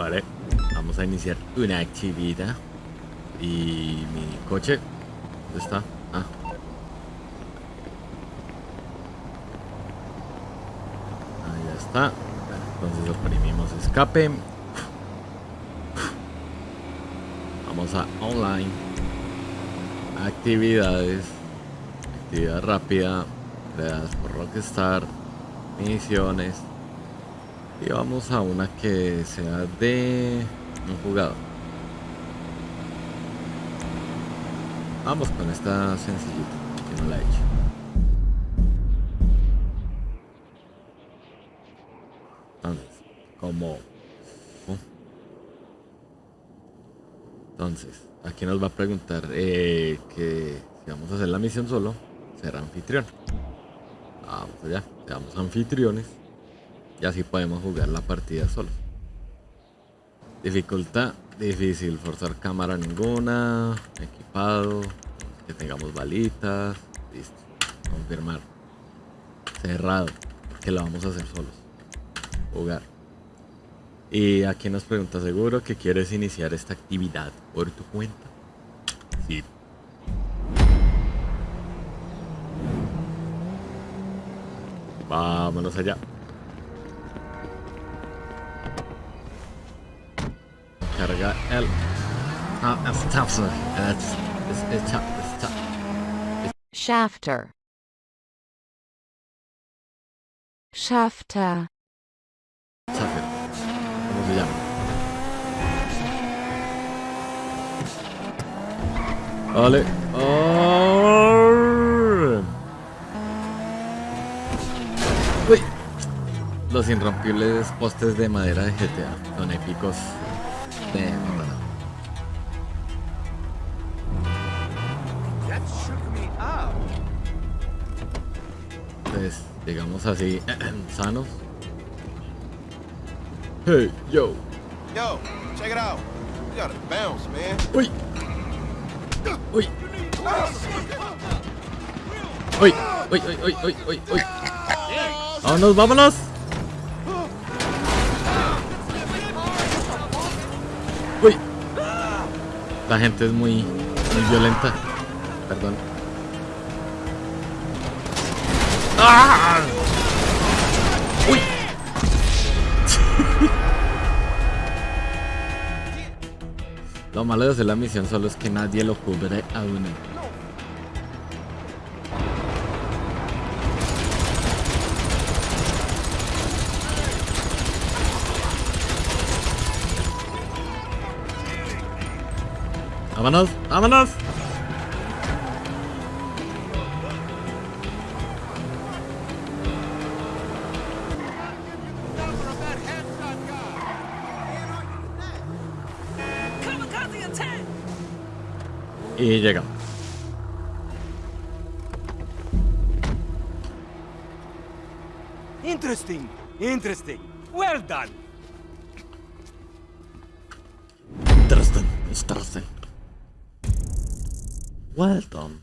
Vale, vamos a iniciar una actividad. Y mi coche, ¿dónde está? Ah. Ahí está. Entonces oprimimos escape. Vamos a online. Actividades. Actividad rápida. Creadas por Rockstar. Misiones. Y vamos a una que sea de un jugador. Vamos con esta sencillita, que no la he hecho. Entonces, como... uh. Entonces, aquí nos va a preguntar eh, que si vamos a hacer la misión solo, ser anfitrión. Vamos allá, seamos anfitriones. Y así podemos jugar la partida solos. Dificultad, difícil, forzar cámara ninguna, equipado, que tengamos balitas, listo, confirmar. Cerrado, que lo vamos a hacer solos. Jugar. Y aquí nos pregunta, ¿seguro que quieres iniciar esta actividad por tu cuenta? Sí. Vámonos allá. Tough, it's tough. Shafter. Shafter. Shafter. ¿Cómo se llama? Vale. Arr. Uy. Los irrompibles postes de madera de GTA son épicos. Up. Entonces, digamos así, sanos. Hey, yo. Yo, check it out. You gotta bounce, man. Uy. Uy. Uy, uy, uy, uy, uy, uy, uy. Vámonos, vámonos. La gente es muy, muy violenta. Perdón. ¡Ah! Uy. Lo malo de hacer la misión solo es que nadie lo cubre a uno. Vámonos, vámonos. Y llegamos. Interesting, interesting. Well done. Interesting, interesting. Well done.